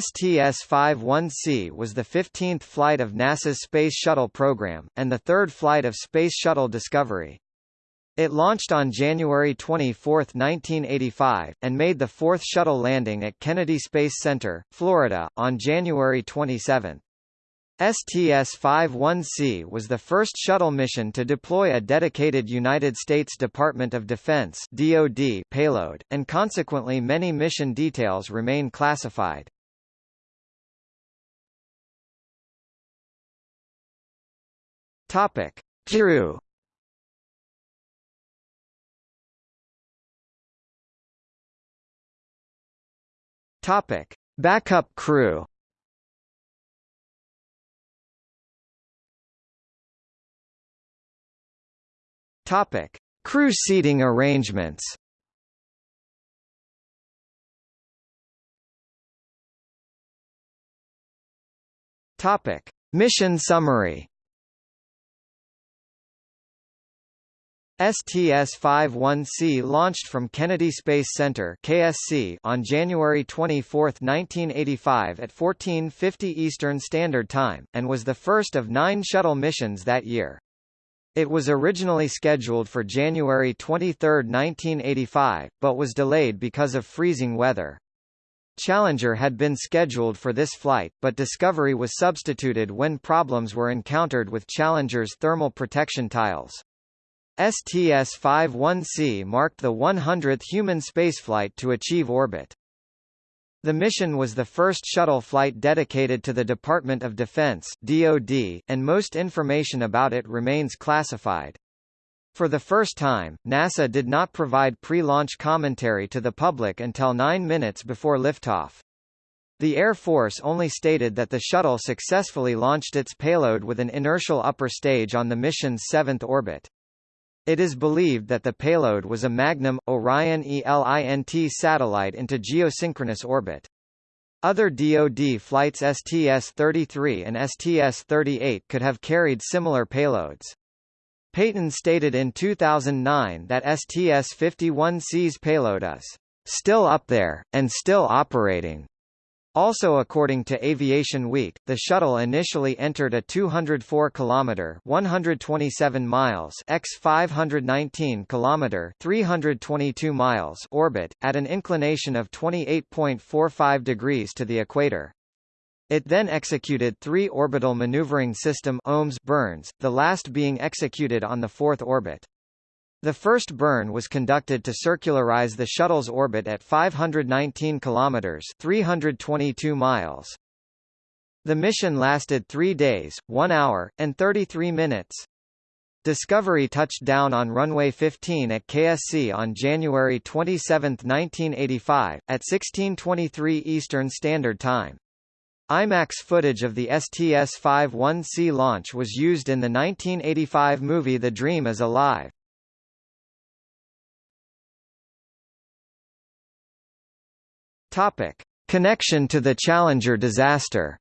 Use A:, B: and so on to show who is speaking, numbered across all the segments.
A: STS-51C was the 15th flight of NASA's Space Shuttle program, and the third flight of Space Shuttle Discovery. It launched on January 24, 1985, and made the fourth shuttle landing at Kennedy Space Center, Florida, on January 27. STS-51C was the first shuttle mission to deploy a dedicated United States Department of Defense DoD payload, and consequently many mission details remain classified. Topic: Crew Topic: Backup crew. Topic: Crew seating arrangements. Topic: Mission summary. STS-51C launched from Kennedy Space Center KSC on January 24, 1985 at 1450 Eastern Standard Time, and was the first of nine shuttle missions that year. It was originally scheduled for January 23, 1985, but was delayed because of freezing weather. Challenger had been scheduled for this flight, but Discovery was substituted when problems were encountered with Challenger's thermal protection tiles. STS-51C marked the 100th human spaceflight to achieve orbit. The mission was the first shuttle flight dedicated to the Department of Defense DoD, and most information about it remains classified. For the first time, NASA did not provide pre-launch commentary to the public until nine minutes before liftoff. The Air Force only stated that the shuttle successfully launched its payload with an inertial upper stage on the mission's seventh orbit. It is believed that the payload was a Magnum, Orion ELINT satellite into geosynchronous orbit. Other DoD flights STS-33 and STS-38 could have carried similar payloads. Payton stated in 2009 that STS-51C's payload is still up there, and still operating. Also according to Aviation Week, the shuttle initially entered a 204 km 127 miles x 519 km 322 miles orbit, at an inclination of 28.45 degrees to the equator. It then executed three orbital maneuvering system OMS burns, the last being executed on the fourth orbit. The first burn was conducted to circularize the shuttle's orbit at 519 kilometers (322 miles). The mission lasted 3 days, 1 hour and 33 minutes. Discovery touched down on runway 15 at KSC on January 27, 1985, at 16:23 Eastern Standard Time. IMAX footage of the STS-51C launch was used in the 1985 movie The Dream is Alive. Topic: Connection to the Challenger disaster.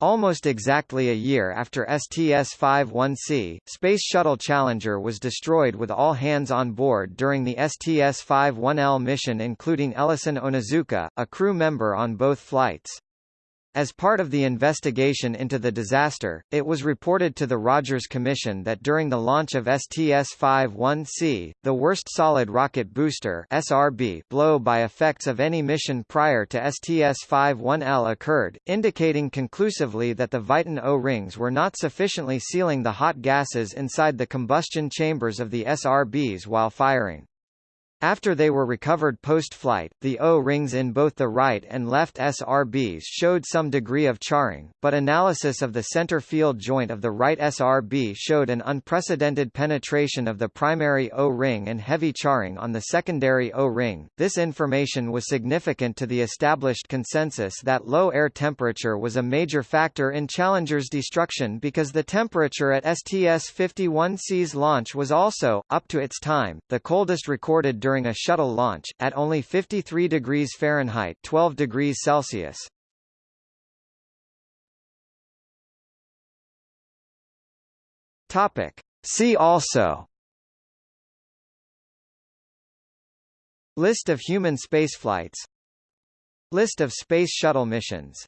A: Almost exactly a year after STS-51C, Space Shuttle Challenger was destroyed with all hands on board during the STS-51L mission including Ellison Onizuka, a crew member on both flights. As part of the investigation into the disaster, it was reported to the Rogers Commission that during the launch of STS-51C, the worst solid rocket booster SRB blow by effects of any mission prior to STS-51L occurred, indicating conclusively that the Viton O-rings were not sufficiently sealing the hot gases inside the combustion chambers of the SRBs while firing. After they were recovered post-flight, the O-rings in both the right and left SRBs showed some degree of charring, but analysis of the center field joint of the right SRB showed an unprecedented penetration of the primary O-ring and heavy charring on the secondary O-ring. This information was significant to the established consensus that low air temperature was a major factor in Challenger's destruction because the temperature at STS-51C's launch was also, up to its time, the coldest recorded during during a shuttle launch, at only 53 degrees Fahrenheit 12 degrees Celsius. Topic. See also List of human spaceflights List of Space Shuttle missions